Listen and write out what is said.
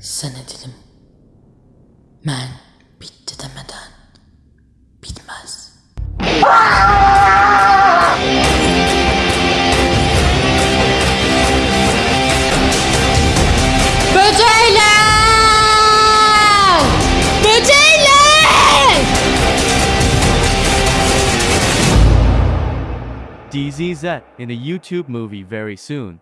Sen edelim. Ben bitti demeden bitmez. Böcekler! Böcekler! DZZ in a YouTube movie very soon.